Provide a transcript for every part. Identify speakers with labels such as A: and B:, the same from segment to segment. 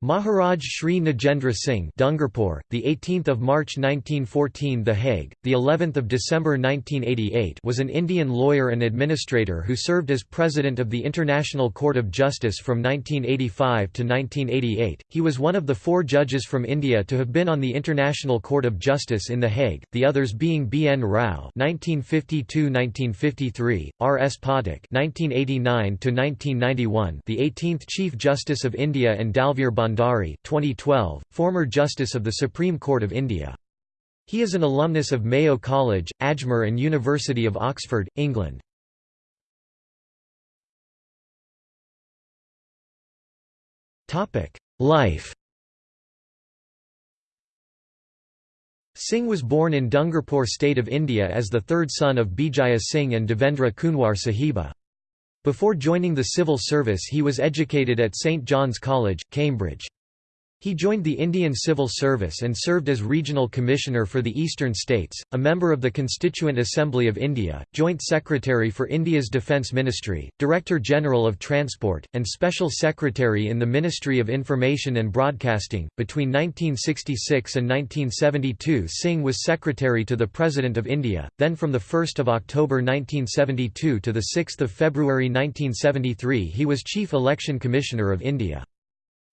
A: Maharaj Shri Nagendra Singh Dungarpur, the 18th of March 1914 The Hague, the 11th of December 1988 was an Indian lawyer and administrator who served as president of the International Court of Justice from 1985 to 1988. He was one of the four judges from India to have been on the International Court of Justice in The Hague, the others being B N Rao (1952–1953), R S Pathak (1989–1991), the 18th Chief Justice of India and Dalveer 2012, former Justice of the Supreme Court of India. He is an alumnus of Mayo College, Ajmer and University of Oxford, England. Life Singh was born in Dungarpur state of India as the third son of Bijaya Singh and Devendra Kunwar Sahiba. Before joining the civil service he was educated at St John's College, Cambridge. He joined the Indian Civil Service and served as Regional Commissioner for the Eastern States, a member of the Constituent Assembly of India, Joint Secretary for India's Defence Ministry, Director General of Transport, and Special Secretary in the Ministry of Information and Broadcasting. Between 1966 and 1972, Singh was Secretary to the President of India, then from 1 October 1972 to 6 February 1973 he was Chief Election Commissioner of India.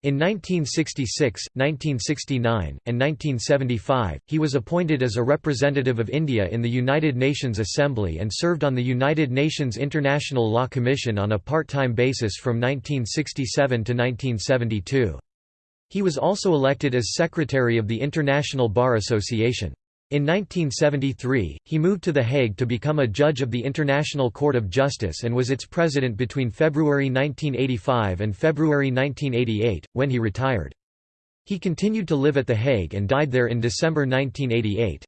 A: In 1966, 1969, and 1975, he was appointed as a representative of India in the United Nations Assembly and served on the United Nations International Law Commission on a part-time basis from 1967 to 1972. He was also elected as Secretary of the International Bar Association. In 1973, he moved to The Hague to become a judge of the International Court of Justice and was its president between February 1985 and February 1988, when he retired. He continued to live at The Hague and died there in December 1988.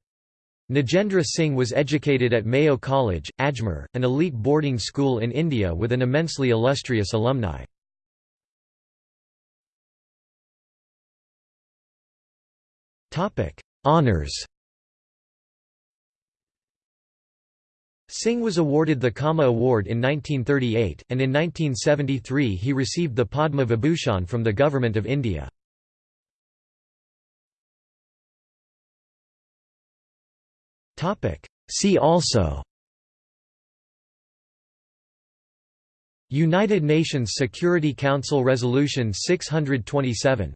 A: Nagendra Singh was educated at Mayo College, Ajmer, an elite boarding school in India with an immensely illustrious alumni. Honours Singh was awarded the Kama Award in 1938, and in 1973 he received the Padma Vibhushan from the Government of India. See also United Nations Security Council Resolution 627